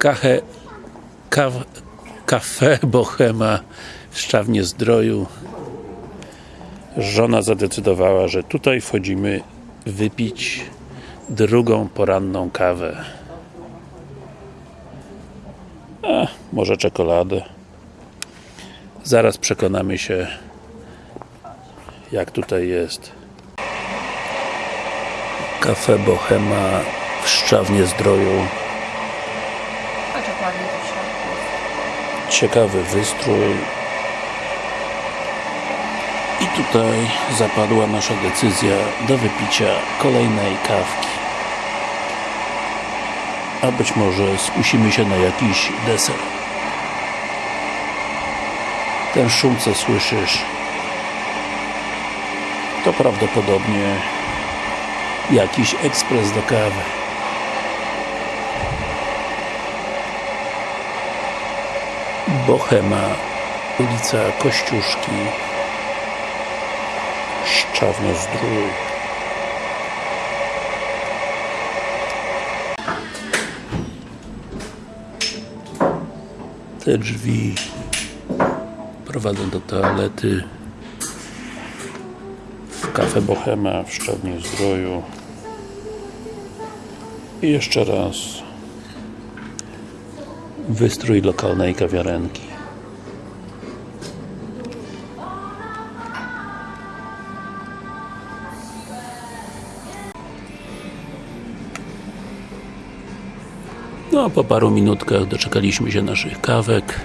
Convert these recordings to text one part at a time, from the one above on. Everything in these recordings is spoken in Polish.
Kaw, kafe Bohema w Szczawnie Zdroju. Żona zadecydowała, że tutaj wchodzimy wypić drugą poranną kawę. A może czekoladę. Zaraz przekonamy się jak tutaj jest. Kafe Bohema w Szczawnie Zdroju Chodź ładnie tu w środku. Ciekawy wystrój. I tutaj zapadła nasza decyzja do wypicia kolejnej kawki. A być może skusimy się na jakiś deser. Ten szum co słyszysz to prawdopodobnie jakiś ekspres do kawy Bohema, ulica Kościuszki, Szczawno Zdrój. Te drzwi prowadzą do toalety w Cafe Bohema w Szczawnie Zdroju. I jeszcze raz wystrój lokalnej kawiarenki. No, po paru minutkach doczekaliśmy się naszych kawek.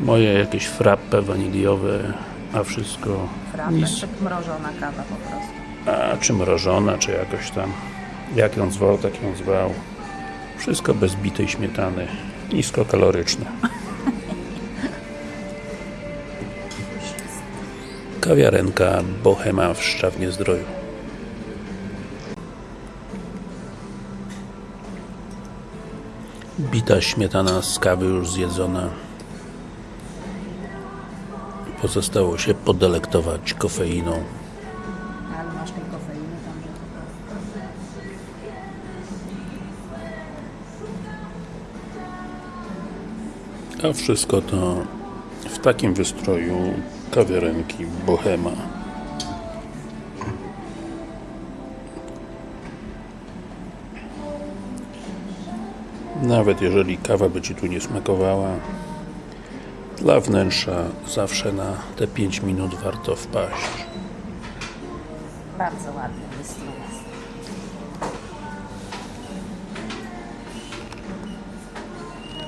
Moje jakieś frappe waniliowe, a wszystko Frappe, nic. czy mrożona kawa po prostu. A czy mrożona, czy jakoś tam jak ją zwał, tak ją zwał wszystko bez bitej śmietany. Niskokaloryczne kawiarenka Bohema w Szczawnie Zdroju. Bita śmietana z kawy już zjedzona. Pozostało się podelektować kofeiną A wszystko to w takim wystroju kawiarenki Bohema. Nawet jeżeli kawa by Ci tu nie smakowała, dla wnętrza zawsze na te 5 minut warto wpaść. Bardzo ładny wystrój.